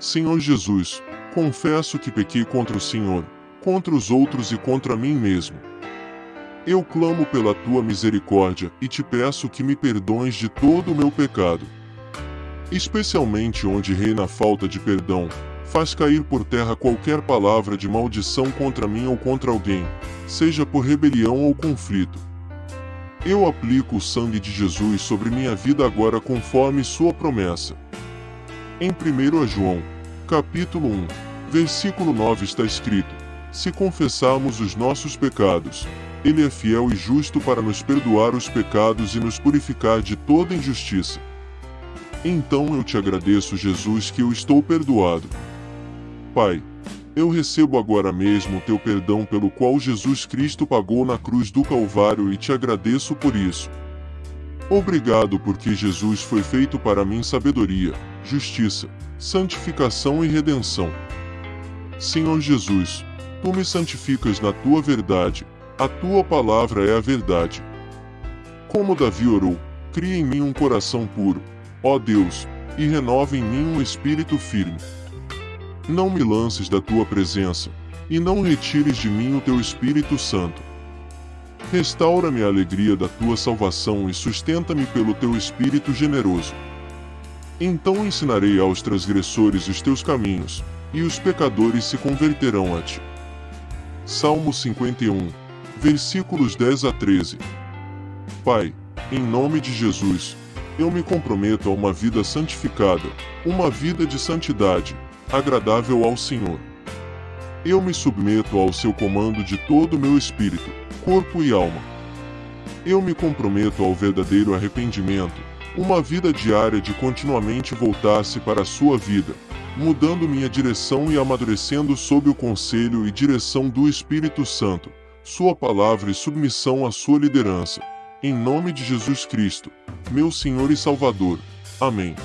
Senhor Jesus, confesso que pequei contra o Senhor, contra os outros e contra mim mesmo. Eu clamo pela tua misericórdia e te peço que me perdoes de todo o meu pecado. Especialmente onde reina a falta de perdão, faz cair por terra qualquer palavra de maldição contra mim ou contra alguém, seja por rebelião ou conflito. Eu aplico o sangue de Jesus sobre minha vida agora conforme sua promessa. Em 1 João, capítulo 1, versículo 9 está escrito: Se confessarmos os nossos pecados, ele é fiel e justo para nos perdoar os pecados e nos purificar de toda injustiça. Então eu te agradeço, Jesus, que eu estou perdoado. Pai, eu recebo agora mesmo o teu perdão pelo qual Jesus Cristo pagou na cruz do Calvário e te agradeço por isso. Obrigado porque Jesus foi feito para mim sabedoria, justiça, santificação e redenção. Senhor Jesus, tu me santificas na tua verdade, a tua palavra é a verdade. Como Davi orou, cria em mim um coração puro, ó Deus, e renova em mim um espírito firme. Não me lances da tua presença, e não retires de mim o teu Espírito Santo. Restaura-me a alegria da tua salvação e sustenta-me pelo teu Espírito generoso. Então ensinarei aos transgressores os teus caminhos, e os pecadores se converterão a ti. Salmo 51, versículos 10 a 13. Pai, em nome de Jesus, eu me comprometo a uma vida santificada, uma vida de santidade, agradável ao Senhor. Eu me submeto ao seu comando de todo o meu espírito, corpo e alma. Eu me comprometo ao verdadeiro arrependimento, uma vida diária de continuamente voltar-se para a sua vida, mudando minha direção e amadurecendo sob o conselho e direção do Espírito Santo, sua palavra e submissão à sua liderança. Em nome de Jesus Cristo, meu Senhor e Salvador. Amém.